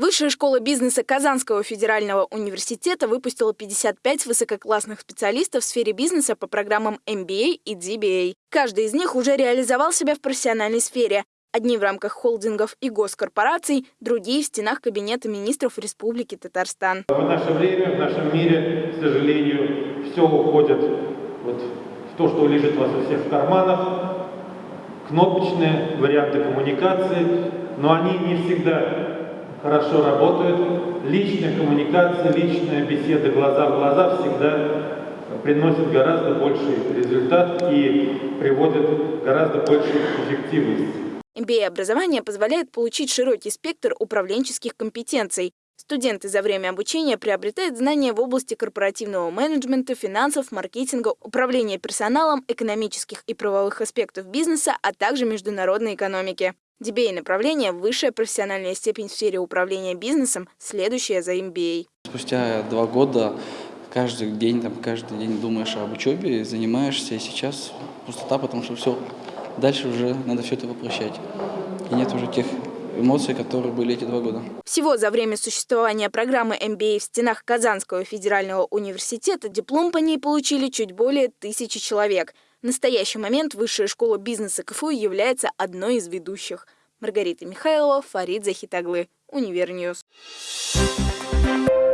Высшая школа бизнеса Казанского федерального университета выпустила 55 высококлассных специалистов в сфере бизнеса по программам MBA и DBA. Каждый из них уже реализовал себя в профессиональной сфере. Одни в рамках холдингов и госкорпораций, другие в стенах Кабинета министров Республики Татарстан. В наше время, в нашем мире, к сожалению, все уходит вот в то, что лежит у вас у всех в карманах, кнопочные варианты коммуникации, но они не всегда хорошо работают. Личная коммуникация, личная беседа глаза в глаза всегда приносит гораздо больший результат и приводит гораздо большую эффективность. MBA-образование позволяет получить широкий спектр управленческих компетенций. Студенты за время обучения приобретают знания в области корпоративного менеджмента, финансов, маркетинга, управления персоналом, экономических и правовых аспектов бизнеса, а также международной экономики. DBA-направление – высшая профессиональная степень в сфере управления бизнесом, следующая за MBA. Спустя два года каждый день, там, каждый день думаешь об учебе, занимаешься, и сейчас пустота, потому что все, дальше уже надо все это воплощать. И нет уже тех эмоций, которые были эти два года. Всего за время существования программы MBA в стенах Казанского федерального университета диплом по ней получили чуть более тысячи человек – в настоящий момент Высшая школа бизнеса КФУ является одной из ведущих. Маргарита Михайлова, Фарид Захитаглы, Универньюз. Thank you.